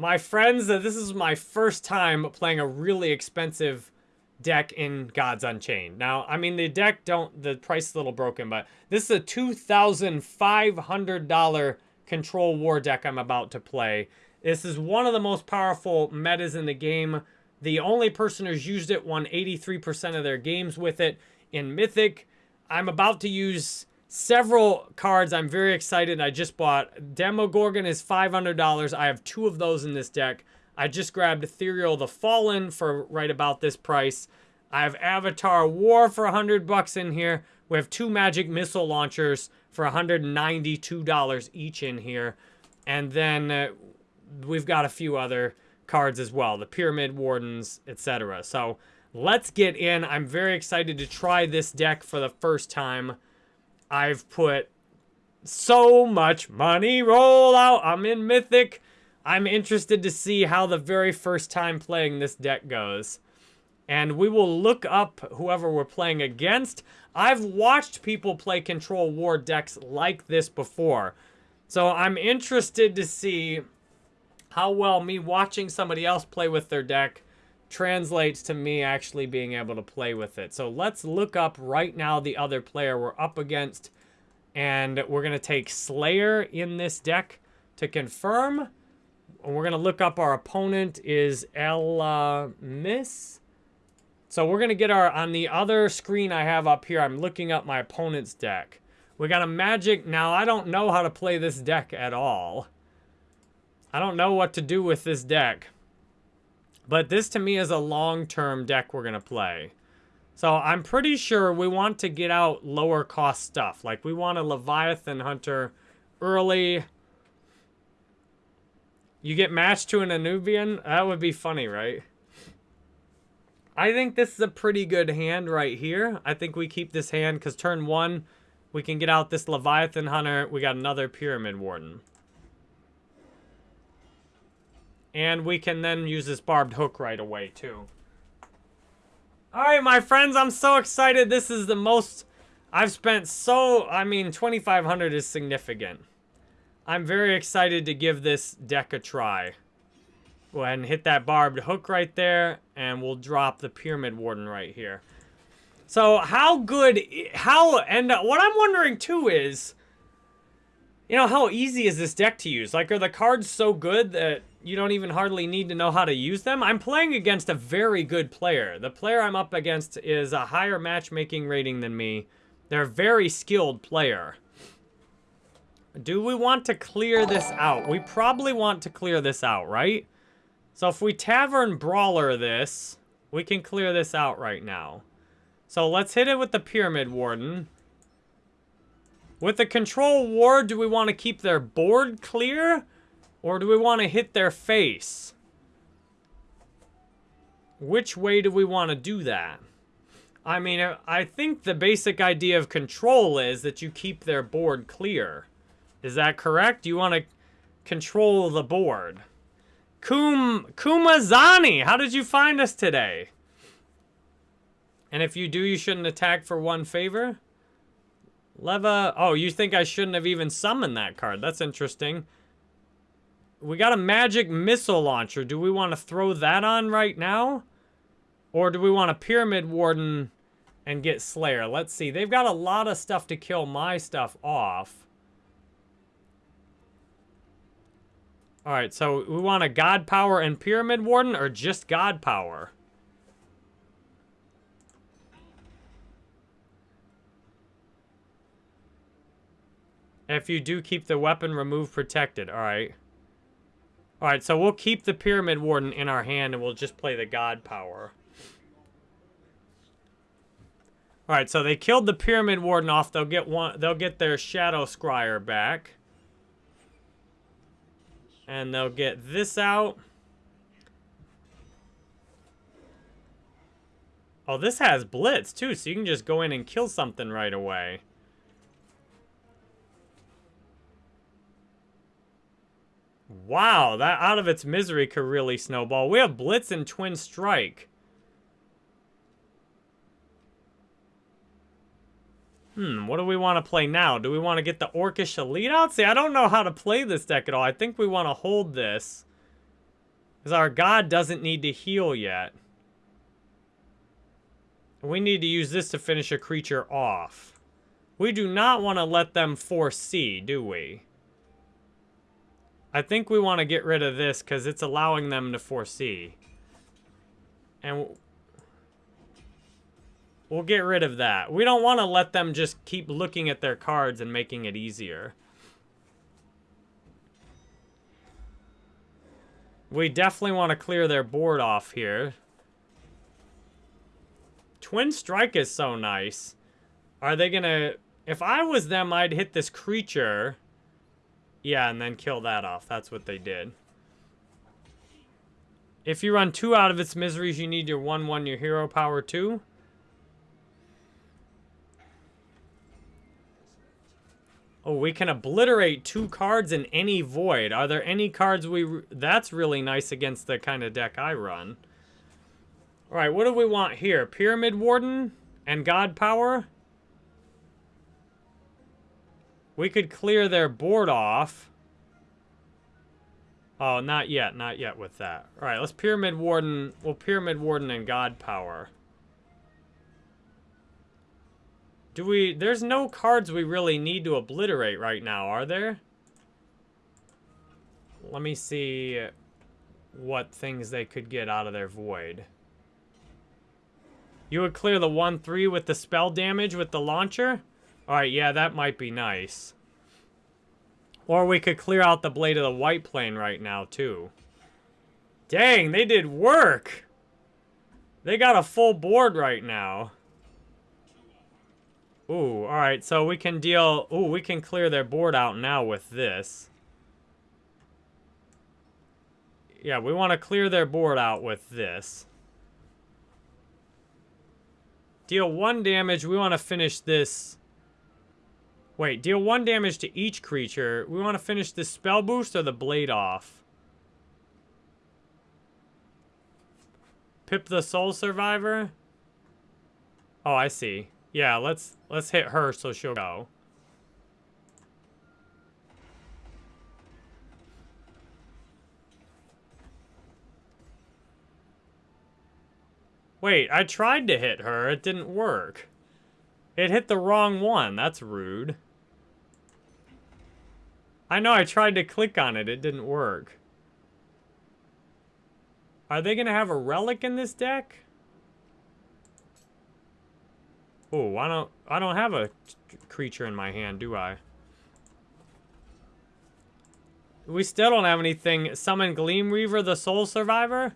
My friends, uh, this is my first time playing a really expensive deck in Gods Unchained. Now, I mean, the deck don't, the price is a little broken, but this is a $2,500 Control War deck I'm about to play. This is one of the most powerful metas in the game. The only person who's used it won 83% of their games with it. In Mythic, I'm about to use several cards I'm very excited. I just bought Demogorgon is $500. I have two of those in this deck. I just grabbed Ethereal the Fallen for right about this price. I have Avatar War for 100 bucks in here. We have two Magic Missile Launchers for $192 each in here. And then uh, we've got a few other cards as well. The Pyramid Wardens, etc. So let's get in. I'm very excited to try this deck for the first time. I've put so much money roll out. I'm in Mythic. I'm interested to see how the very first time playing this deck goes. And we will look up whoever we're playing against. I've watched people play Control War decks like this before. So I'm interested to see how well me watching somebody else play with their deck translates to me actually being able to play with it. So let's look up right now the other player we're up against. And we're going to take Slayer in this deck to confirm. And we're going to look up our opponent is Ella Miss. So we're going to get our, on the other screen I have up here, I'm looking up my opponent's deck. We got a Magic. Now, I don't know how to play this deck at all. I don't know what to do with this deck. But this to me is a long-term deck we're going to play. So I'm pretty sure we want to get out lower cost stuff. Like we want a Leviathan Hunter early. You get matched to an Anubian? That would be funny, right? I think this is a pretty good hand right here. I think we keep this hand because turn one, we can get out this Leviathan Hunter. We got another Pyramid Warden. And we can then use this barbed hook right away, too. Alright, my friends, I'm so excited. This is the most... I've spent so... I mean, 2,500 is significant. I'm very excited to give this deck a try. Go ahead and hit that barbed hook right there, and we'll drop the Pyramid Warden right here. So, how good... How... And what I'm wondering, too, is... You know, how easy is this deck to use? Like, are the cards so good that you don't even hardly need to know how to use them. I'm playing against a very good player. The player I'm up against is a higher matchmaking rating than me. They're a very skilled player. Do we want to clear this out? We probably want to clear this out, right? So if we Tavern Brawler this, we can clear this out right now. So let's hit it with the Pyramid Warden. With the Control War, do we want to keep their board clear? Or do we want to hit their face? Which way do we want to do that? I mean, I think the basic idea of control is that you keep their board clear. Is that correct? You want to control the board. Kum Kumazani, how did you find us today? And if you do, you shouldn't attack for one favor? Leva, oh, you think I shouldn't have even summoned that card. That's interesting. We got a magic missile launcher. Do we want to throw that on right now? Or do we want a Pyramid Warden and get Slayer? Let's see. They've got a lot of stuff to kill my stuff off. Alright, so we want a God Power and Pyramid Warden or just God Power? If you do keep the weapon removed protected. Alright. Alright, so we'll keep the Pyramid Warden in our hand and we'll just play the God Power. Alright, so they killed the Pyramid Warden off. They'll get one they'll get their Shadow Scryer back. And they'll get this out. Oh, this has Blitz, too, so you can just go in and kill something right away. Wow, that out of its misery could really snowball. We have Blitz and Twin Strike. Hmm, what do we want to play now? Do we want to get the Orcish Elite out? See, I don't know how to play this deck at all. I think we want to hold this. Because our god doesn't need to heal yet. We need to use this to finish a creature off. We do not want to let them foresee, do we? I think we want to get rid of this because it's allowing them to foresee. And we'll get rid of that. We don't want to let them just keep looking at their cards and making it easier. We definitely want to clear their board off here. Twin Strike is so nice. Are they going to... If I was them, I'd hit this creature. Yeah, and then kill that off. That's what they did. If you run two out of its miseries, you need your 1-1, your hero power 2. Oh, we can obliterate two cards in any void. Are there any cards we... That's really nice against the kind of deck I run. All right, what do we want here? Pyramid Warden and God Power? We could clear their board off. Oh, not yet. Not yet with that. All right, let's Pyramid Warden. Well, Pyramid Warden and God Power. Do we... There's no cards we really need to obliterate right now, are there? Let me see what things they could get out of their void. You would clear the 1-3 with the spell damage with the launcher? Alright, yeah, that might be nice. Or we could clear out the Blade of the White Plane right now, too. Dang, they did work! They got a full board right now. Ooh, alright, so we can deal... Ooh, we can clear their board out now with this. Yeah, we want to clear their board out with this. Deal one damage. We want to finish this... Wait, deal one damage to each creature. We want to finish the spell boost or the blade off? Pip the soul survivor? Oh, I see. Yeah, let's let's hit her so she'll go. Wait, I tried to hit her. It didn't work. It hit the wrong one. That's rude. I know, I tried to click on it. It didn't work. Are they going to have a relic in this deck? Oh, I don't I don't have a creature in my hand, do I? We still don't have anything. Summon Gleam Weaver, the Soul Survivor?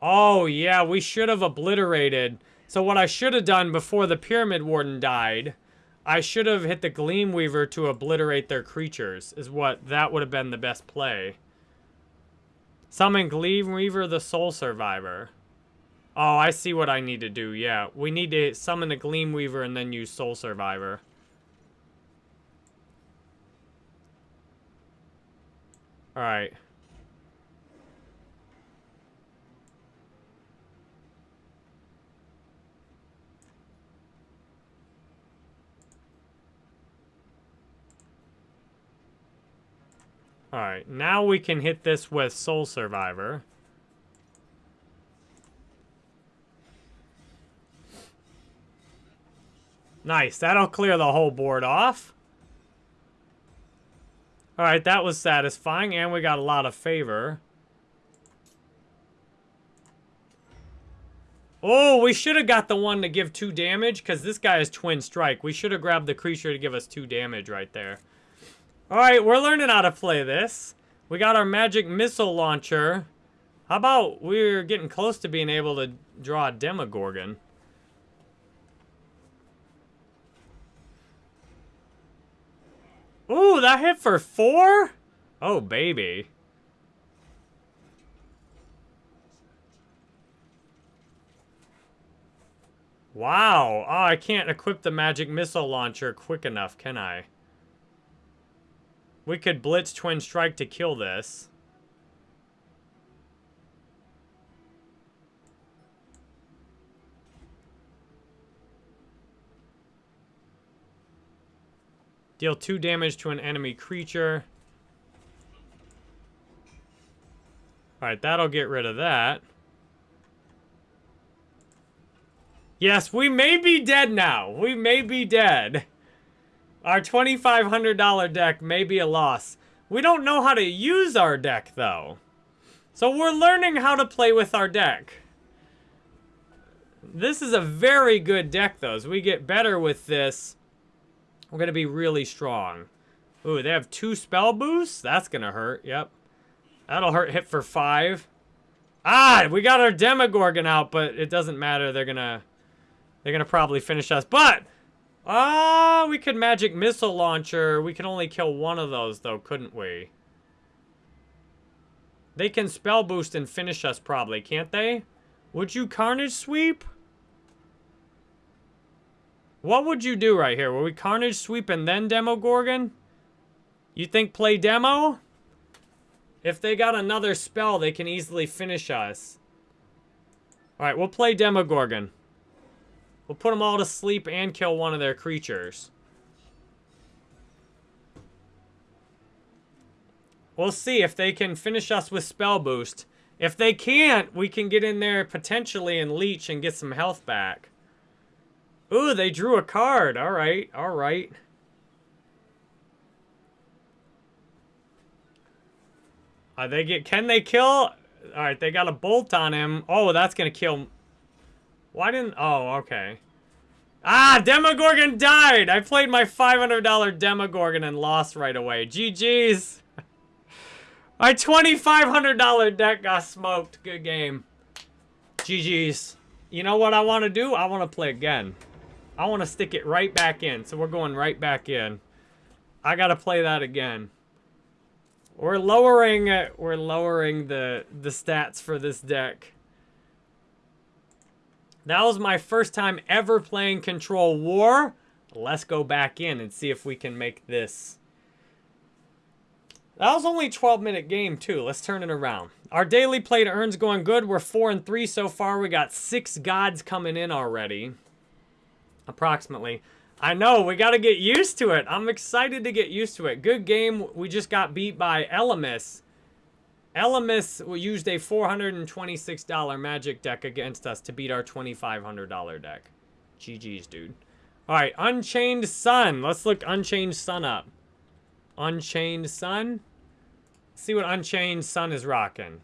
Oh, yeah, we should have obliterated. So what I should have done before the Pyramid Warden died, I should have hit the Gleam Weaver to obliterate their creatures, is what, that would have been the best play. Summon Gleam Weaver, the Soul Survivor. Oh, I see what I need to do. Yeah, we need to summon the Gleam Weaver and then use Soul Survivor. Alright. Alright, now we can hit this with Soul Survivor. Nice. That'll clear the whole board off. Alright, that was satisfying, and we got a lot of favor. Oh, we should have got the one to give two damage, because this guy is Twin Strike. We should have grabbed the creature to give us two damage right there. Alright, we're learning how to play this. We got our magic missile launcher. How about we're getting close to being able to draw a Demogorgon? Ooh, that hit for four? Oh, baby. Wow. Oh, I can't equip the magic missile launcher quick enough, can I? We could blitz twin strike to kill this. Deal 2 damage to an enemy creature. Alright, that'll get rid of that. Yes, we may be dead now. We may be dead. Our $2,500 deck may be a loss. We don't know how to use our deck, though. So we're learning how to play with our deck. This is a very good deck, though. As we get better with this, we're going to be really strong. Ooh, they have two spell boosts? That's going to hurt. Yep. That'll hurt hit for five. Ah, we got our Demogorgon out, but it doesn't matter. They're going to... They're going to probably finish us. But Ah, we could magic missile launcher. We can only kill one of those, though, couldn't we? They can spell boost and finish us, probably, can't they? Would you carnage sweep? What would you do right here? Will we carnage sweep and then Demogorgon? You think play demo? If they got another spell, they can easily finish us. Alright, we'll play Demogorgon. We'll put them all to sleep and kill one of their creatures. We'll see if they can finish us with Spell Boost. If they can't, we can get in there potentially and leech and get some health back. Ooh, they drew a card. All right, all right. Uh, they get, can they kill? All right, they got a bolt on him. Oh, that's going to kill why didn't... Oh, okay. Ah, Demogorgon died! I played my $500 Demogorgon and lost right away. GG's. my $2,500 deck got smoked. Good game. GG's. You know what I want to do? I want to play again. I want to stick it right back in. So we're going right back in. I got to play that again. We're lowering uh, we're lowering the the stats for this deck. That was my first time ever playing Control War. Let's go back in and see if we can make this. That was only a 12 minute game too. Let's turn it around. Our daily play to earns going good. We're 4 and 3 so far. We got 6 gods coming in already. Approximately. I know, we got to get used to it. I'm excited to get used to it. Good game. We just got beat by Elemis. Elemis used a $426 magic deck against us to beat our $2,500 deck. GG's, dude. Alright, Unchained Sun. Let's look Unchained Sun up. Unchained Sun. see what Unchained Sun is rocking.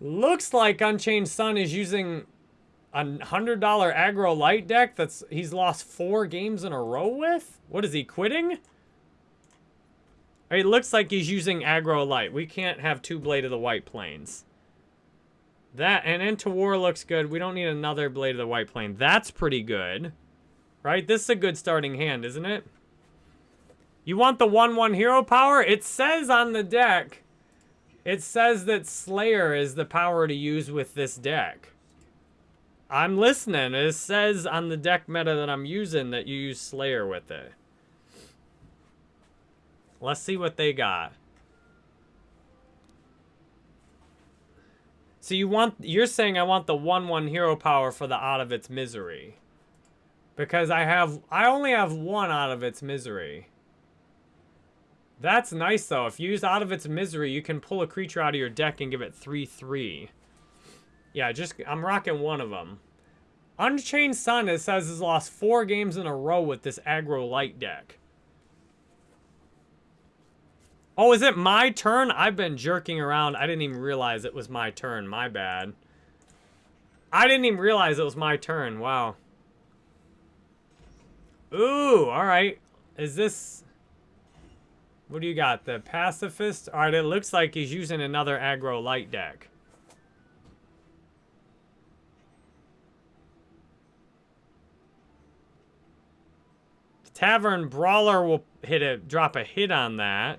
Looks like Unchained Sun is using a $100 aggro light deck that's he's lost four games in a row with? What is he, quitting? It looks like he's using aggro light. We can't have two Blade of the White Plains. That, and Into War looks good. We don't need another Blade of the White Plane. That's pretty good. Right? This is a good starting hand, isn't it? You want the 1-1 hero power? It says on the deck, it says that Slayer is the power to use with this deck. I'm listening. It says on the deck meta that I'm using that you use Slayer with it. Let's see what they got. So you want, you're saying I want the 1-1 hero power for the Out of Its Misery. Because I have, I only have one Out of Its Misery. That's nice though. If you use Out of Its Misery, you can pull a creature out of your deck and give it 3-3. Yeah, just, I'm rocking one of them. Unchained Sun, it says, has lost four games in a row with this aggro light deck. Oh, is it my turn? I've been jerking around. I didn't even realize it was my turn. My bad. I didn't even realize it was my turn. Wow. Ooh, alright. Is this... What do you got? The Pacifist? Alright, it looks like he's using another aggro light deck. Tavern Brawler will hit a drop a hit on that.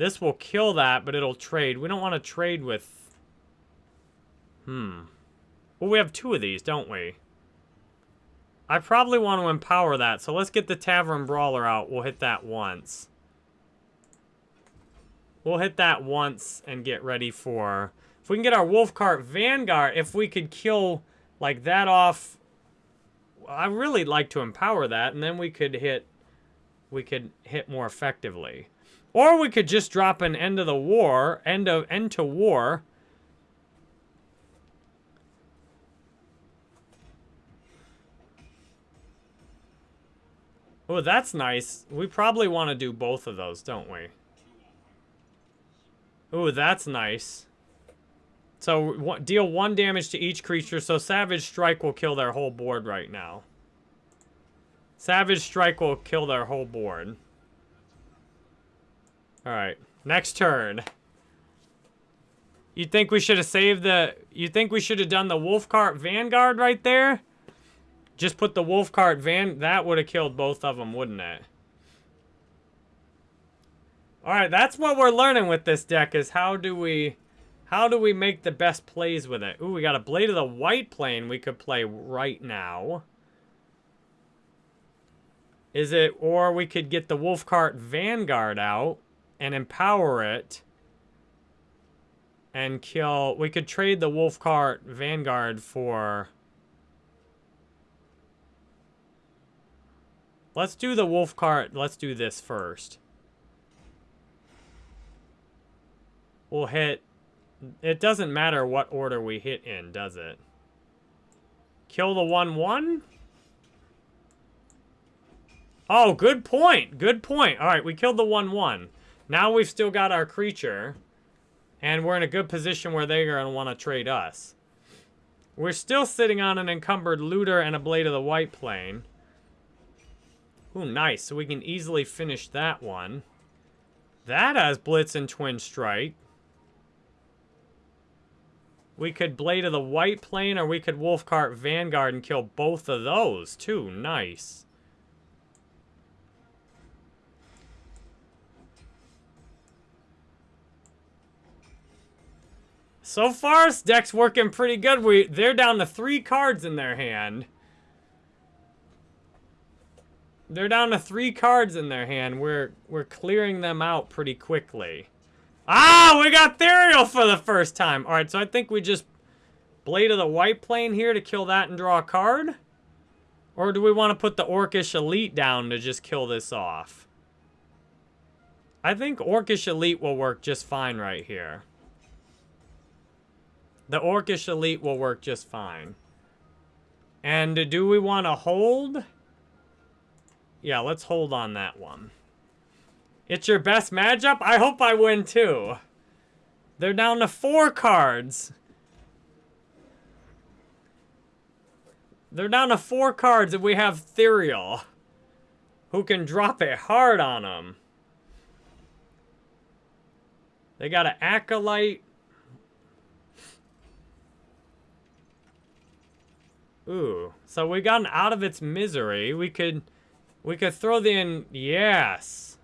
This will kill that, but it'll trade. We don't want to trade with... Hmm. Well, we have two of these, don't we? I probably want to empower that, so let's get the Tavern Brawler out. We'll hit that once. We'll hit that once and get ready for... If we can get our Wolfcart Vanguard, if we could kill, like, that off... I really like to empower that, and then we could hit... We could hit more effectively. Or we could just drop an end of the war, end of end to war. Oh, that's nice. We probably want to do both of those, don't we? Oh, that's nice. So, deal one damage to each creature, so Savage Strike will kill their whole board right now. Savage Strike will kill their whole board. Alright, next turn. You think we should have saved the... You think we should have done the Wolfcart Vanguard right there? Just put the Wolfcart Van... That would have killed both of them, wouldn't it? Alright, that's what we're learning with this deck, is how do we... How do we make the best plays with it? Ooh, we got a Blade of the White Plane we could play right now. Is it... Or we could get the Wolfcart Vanguard out and empower it and kill... We could trade the Wolfcart Vanguard for... Let's do the Wolfcart. Let's do this first. We'll hit... It doesn't matter what order we hit in, does it? Kill the 1-1? Oh, good point. Good point. All right, we killed the 1-1. Now we've still got our creature. And we're in a good position where they're going to want to trade us. We're still sitting on an encumbered looter and a blade of the white plane. Ooh, nice. So we can easily finish that one. That has Blitz and Twin Strike. We could Blade of the White Plane, or we could Wolfcart Vanguard and kill both of those, too. Nice. So far, this deck's working pretty good. We They're down to three cards in their hand. They're down to three cards in their hand. We're we're clearing them out pretty quickly. Ah, we got Ethereal for the first time. All right, so I think we just Blade of the White Plane here to kill that and draw a card. Or do we want to put the Orcish Elite down to just kill this off? I think Orcish Elite will work just fine right here. The Orcish Elite will work just fine. And do we want to hold? Yeah, let's hold on that one. It's your best matchup? I hope I win too. They're down to four cards. They're down to four cards and we have Ethereal. Who can drop it hard on them. They got an Acolyte. Ooh. So we gotten out of its misery. We could... We could throw the in... Yes.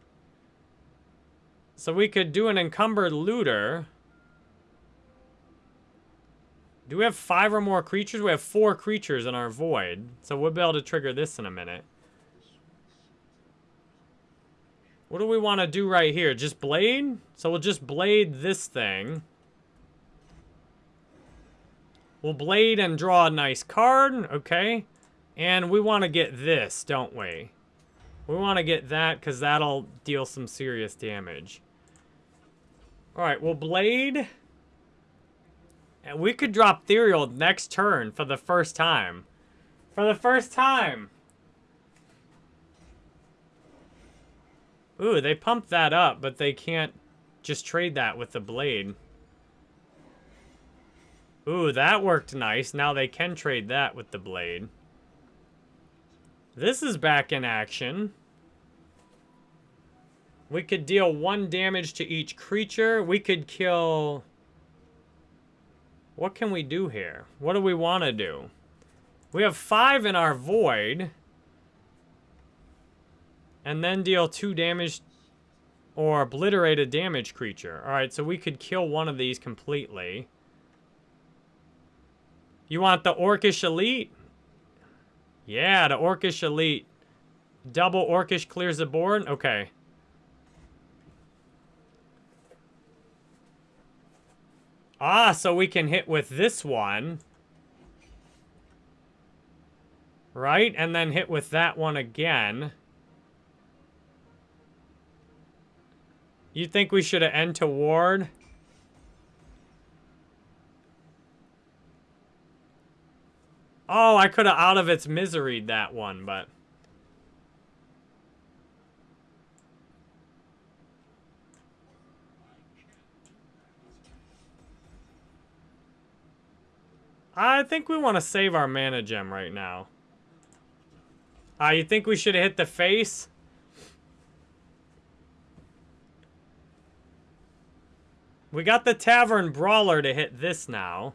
So we could do an encumbered looter. Do we have five or more creatures? We have four creatures in our void. So we'll be able to trigger this in a minute. What do we want to do right here? Just blade? So we'll just blade this thing. We'll blade and draw a nice card. Okay. And we want to get this, don't we? We want to get that because that'll deal some serious damage. Alright, well, Blade... And we could drop Ethereal next turn for the first time. For the first time! Ooh, they pumped that up, but they can't just trade that with the Blade. Ooh, that worked nice. Now they can trade that with the Blade. This is back in action. We could deal one damage to each creature. We could kill... What can we do here? What do we want to do? We have five in our void. And then deal two damage or obliterate a damage creature. Alright, so we could kill one of these completely. You want the Orcish Elite? Yeah, the Orcish Elite. Double Orcish clears the board? Okay. Ah, so we can hit with this one. Right? And then hit with that one again. You think we should have end to ward? Oh, I could have out of its misery that one, but... I think we want to save our mana gem right now. Uh, you think we should hit the face? We got the Tavern Brawler to hit this now.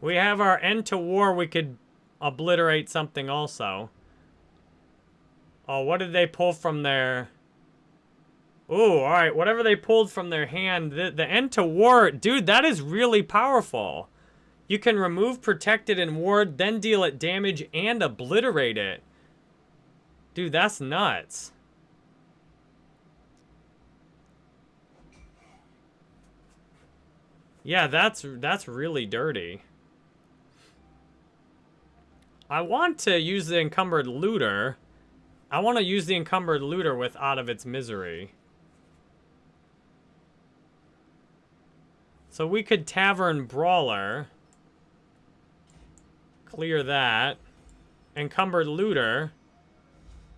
We have our end to war. We could obliterate something also. Oh, what did they pull from their... Ooh, alright. Whatever they pulled from their hand. The, the end to war... Dude, that is really powerful. You can remove, protect it, and ward, then deal it damage and obliterate it. Dude, that's nuts. Yeah, that's that's really dirty. I want to use the encumbered looter. I want to use the encumbered looter with out of its misery. So we could tavern brawler. Clear that. Encumbered looter.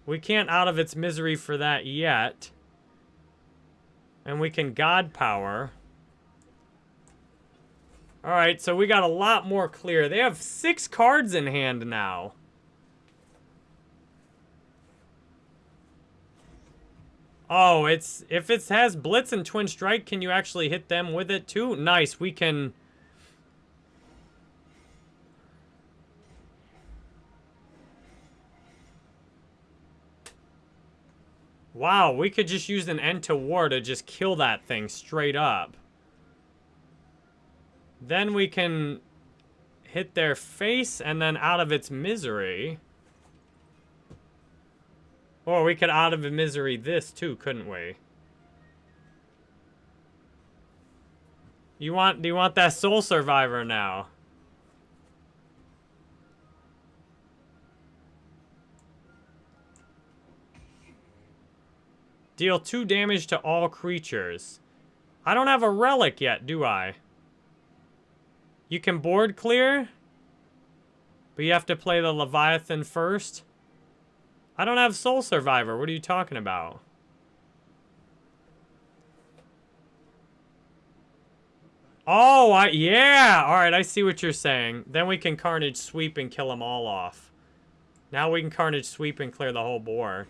We can't out of its misery for that yet. And we can god power. Alright, so we got a lot more clear. They have six cards in hand now. Oh, it's if it has Blitz and Twin Strike, can you actually hit them with it too? Nice, we can... Wow, we could just use an end to war to just kill that thing straight up. Then we can hit their face and then out of its misery. Or we could out of misery this too, couldn't we? You want, do you want that soul survivor now? Deal two damage to all creatures. I don't have a relic yet, do I? You can board clear, but you have to play the Leviathan first. I don't have Soul Survivor. What are you talking about? Oh, I, yeah. All right, I see what you're saying. Then we can Carnage Sweep and kill them all off. Now we can Carnage Sweep and clear the whole board.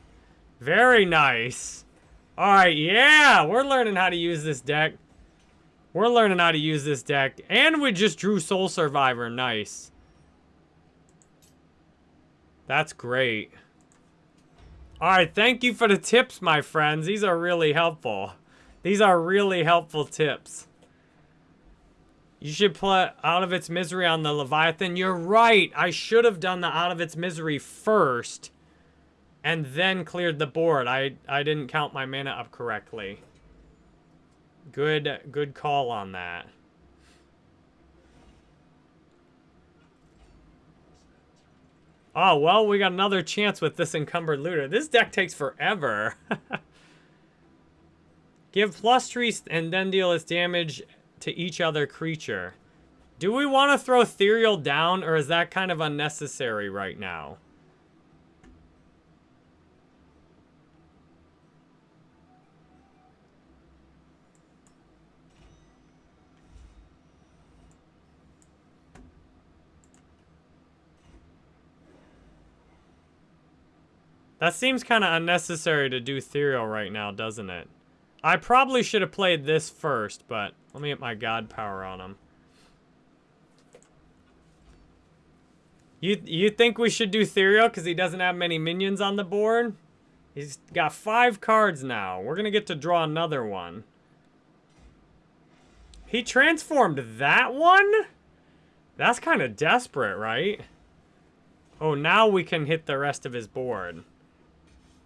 Very nice. All right, yeah. We're learning how to use this deck. We're learning how to use this deck. And we just drew Soul Survivor. Nice. That's great. Alright, thank you for the tips, my friends. These are really helpful. These are really helpful tips. You should put Out of Its Misery on the Leviathan. You're right. I should have done the Out of Its Misery first. And then cleared the board. I, I didn't count my mana up correctly. Good, good call on that. Oh, well, we got another chance with this Encumbered Looter. This deck takes forever. Give plus three and then deal its damage to each other creature. Do we want to throw Ethereal down, or is that kind of unnecessary right now? That seems kind of unnecessary to do Ethereal right now, doesn't it? I probably should have played this first, but let me get my God power on him. You you think we should do Ethereal because he doesn't have many minions on the board? He's got five cards now. We're going to get to draw another one. He transformed that one? That's kind of desperate, right? Oh, now we can hit the rest of his board.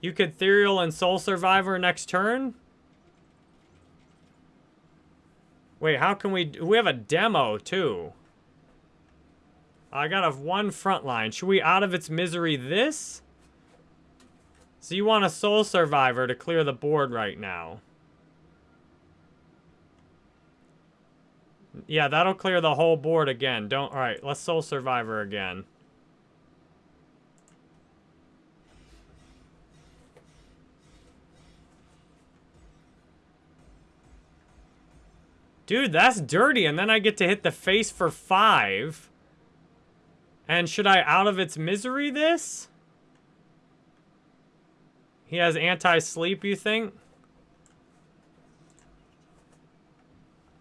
You could Ethereal and Soul Survivor next turn? Wait, how can we... We have a demo, too. I got a one front line. Should we out of its misery this? So you want a Soul Survivor to clear the board right now. Yeah, that'll clear the whole board again. Don't... Alright, let's Soul Survivor again. Dude, that's dirty. And then I get to hit the face for five. And should I out of its misery this? He has anti-sleep, you think?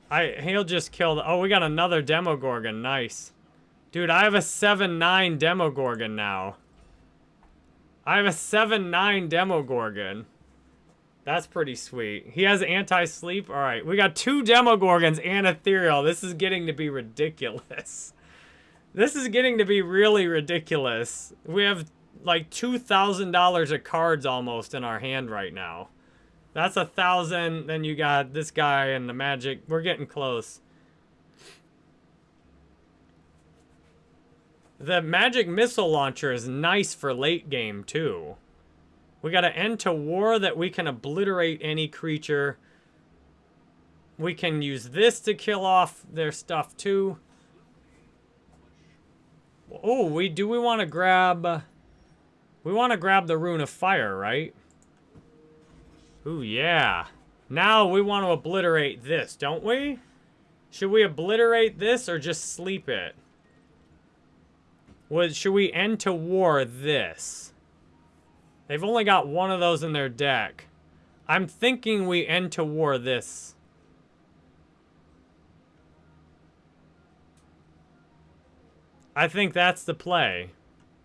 I He'll just kill the... Oh, we got another Demogorgon. Nice. Dude, I have a 7-9 Demogorgon now. I have a 7-9 Demogorgon. That's pretty sweet. He has anti-sleep. All right, we got two Demogorgons and Ethereal. This is getting to be ridiculous. This is getting to be really ridiculous. We have like $2,000 of cards almost in our hand right now. That's a thousand. Then you got this guy and the magic. We're getting close. The magic missile launcher is nice for late game too. We got an end to war that we can obliterate any creature. We can use this to kill off their stuff too. Oh, we do we want to grab... We want to grab the Rune of Fire, right? Ooh, yeah. Now we want to obliterate this, don't we? Should we obliterate this or just sleep it? Should we end to war this? They've only got one of those in their deck. I'm thinking we end to war this. I think that's the play.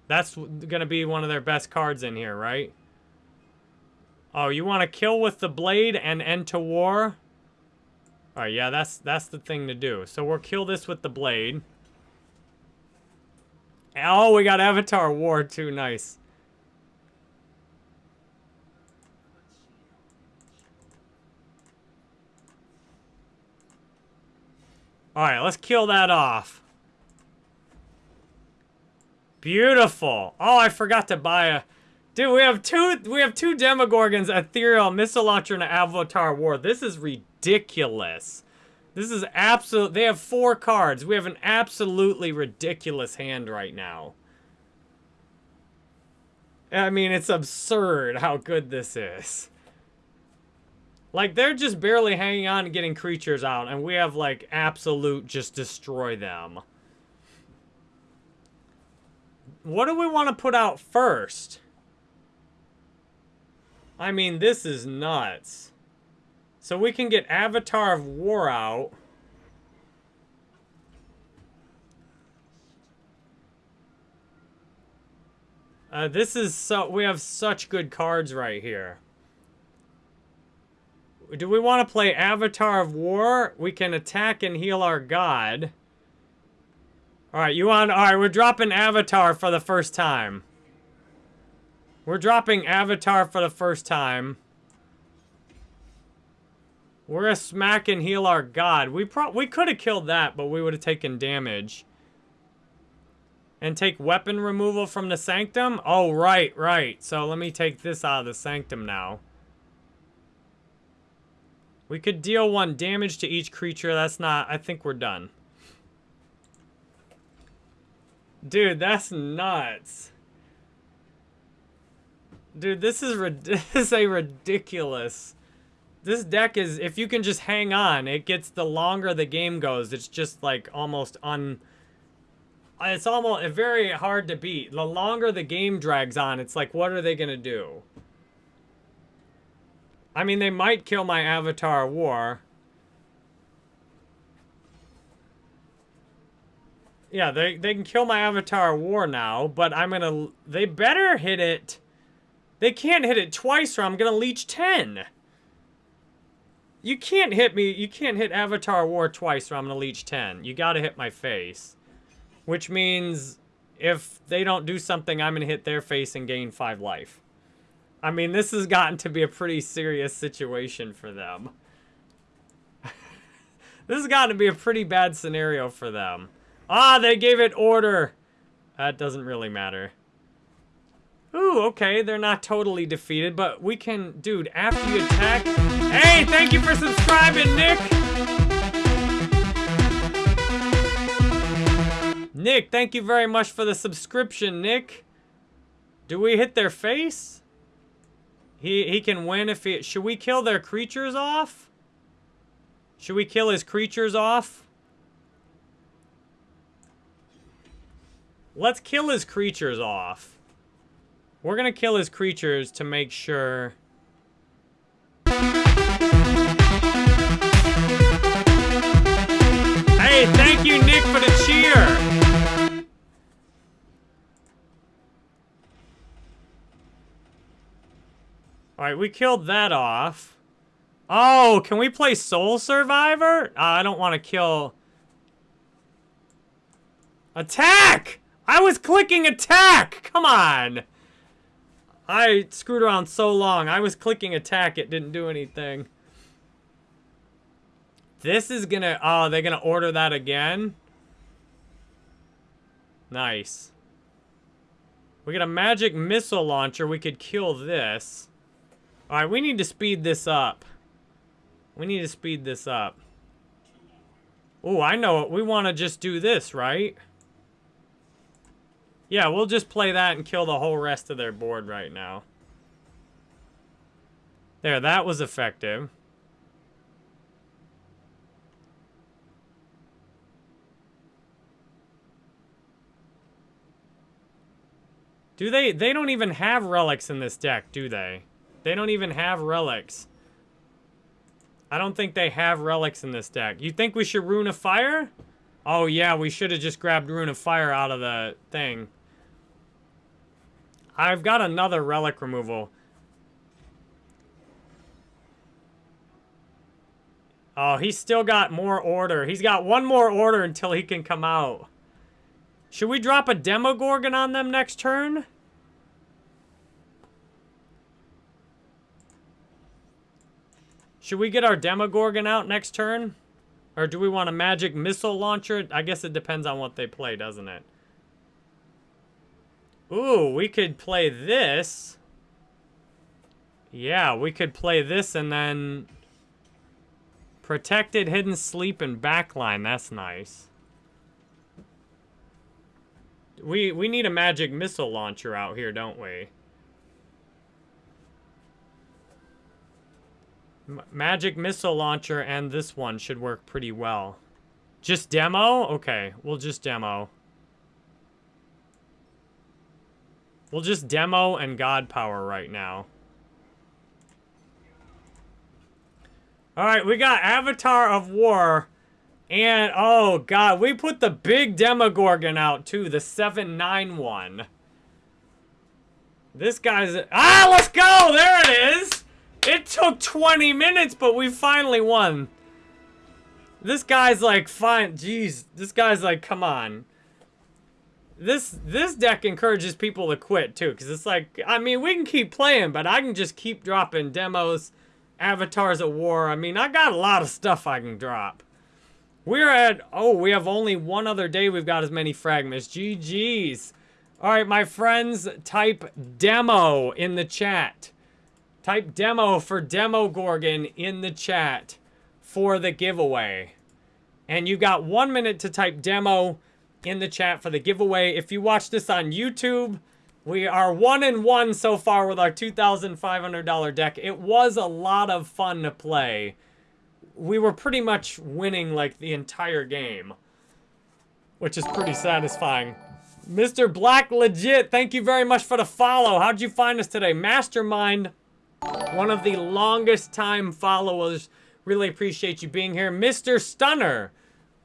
That's going to be one of their best cards in here, right? Oh, you want to kill with the blade and end to war? All right, yeah, that's that's the thing to do. So we'll kill this with the blade. Oh, we got Avatar War too. Nice. All right, let's kill that off. Beautiful. Oh, I forgot to buy a... Dude, we have two we have two Demogorgons, Ethereal, Missile Launcher, and Avatar War. This is ridiculous. This is absolute... They have four cards. We have an absolutely ridiculous hand right now. I mean, it's absurd how good this is. Like, they're just barely hanging on and getting creatures out, and we have, like, absolute just destroy them. What do we want to put out first? I mean, this is nuts. So we can get Avatar of War out. Uh, this is so... We have such good cards right here. Do we want to play Avatar of War? We can attack and heal our god. Alright, you want... Alright, we're dropping Avatar for the first time. We're dropping Avatar for the first time. We're gonna smack and heal our god. We pro we could have killed that, but we would have taken damage. And take weapon removal from the Sanctum? Oh, right, right. So let me take this out of the Sanctum now. We could deal one damage to each creature. That's not... I think we're done. Dude, that's nuts. Dude, this is, this is a ridiculous... This deck is... If you can just hang on, it gets... The longer the game goes, it's just, like, almost un... It's almost very hard to beat. The longer the game drags on, it's like, what are they going to do? I mean, they might kill my Avatar War. Yeah, they, they can kill my Avatar War now, but I'm gonna... They better hit it... They can't hit it twice or I'm gonna leech 10. You can't hit me... You can't hit Avatar War twice or I'm gonna leech 10. You gotta hit my face. Which means if they don't do something, I'm gonna hit their face and gain 5 life. I mean, this has gotten to be a pretty serious situation for them. this has gotten to be a pretty bad scenario for them. Ah, they gave it order. That doesn't really matter. Ooh, okay, they're not totally defeated, but we can... Dude, after you attack... Hey, thank you for subscribing, Nick! Nick, thank you very much for the subscription, Nick. Do we hit their face? He he can win if he... Should we kill their creatures off? Should we kill his creatures off? Let's kill his creatures off. We're gonna kill his creatures to make sure... Hey, thank you, Nick, for the cheer! Alright, we killed that off. Oh, can we play Soul Survivor? Uh, I don't want to kill... Attack! I was clicking attack! Come on! I screwed around so long. I was clicking attack. It didn't do anything. This is gonna... Oh, they're gonna order that again? Nice. We got a magic missile launcher. We could kill this. Alright, we need to speed this up. We need to speed this up. Oh, I know it. We want to just do this, right? Yeah, we'll just play that and kill the whole rest of their board right now. There, that was effective. Do they? They don't even have relics in this deck, do they? They don't even have relics. I don't think they have relics in this deck. You think we should Rune of Fire? Oh, yeah, we should have just grabbed Rune of Fire out of the thing. I've got another relic removal. Oh, he's still got more order. He's got one more order until he can come out. Should we drop a Demogorgon on them next turn? Should we get our Demogorgon out next turn? Or do we want a magic missile launcher? I guess it depends on what they play, doesn't it? Ooh, we could play this. Yeah, we could play this and then... Protected, hidden sleep, and backline. That's nice. We, we need a magic missile launcher out here, don't we? Magic missile launcher and this one should work pretty well. Just demo? Okay, we'll just demo. We'll just demo and god power right now. Alright, we got Avatar of War. And, oh god, we put the big Demogorgon out too, the 791. This guy's... Ah, let's go! There it is! It took 20 minutes, but we finally won. This guy's like, fine, jeez. This guy's like, come on. This this deck encourages people to quit too because it's like i mean we can keep playing but i can just keep dropping demos avatars of war. I mean i got a lot of stuff i can drop. We're at oh we have only one other day we've got as many fragments. Ggs all right my friends type demo in the chat type demo for Demogorgon in the chat for the giveaway and you got one minute to type demo in the chat for the giveaway. If you watch this on YouTube, we are one and one so far with our $2,500 deck. It was a lot of fun to play. We were pretty much winning like the entire game, which is pretty satisfying. Mr. Black Legit, thank you very much for the follow. How'd you find us today? Mastermind, one of the longest time followers. Really appreciate you being here. Mr. Stunner,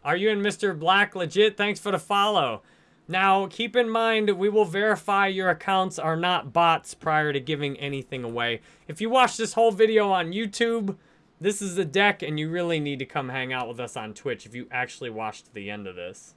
are you and Mr. Black legit? Thanks for the follow. Now, keep in mind, we will verify your accounts are not bots prior to giving anything away. If you watch this whole video on YouTube, this is the deck, and you really need to come hang out with us on Twitch if you actually watched the end of this.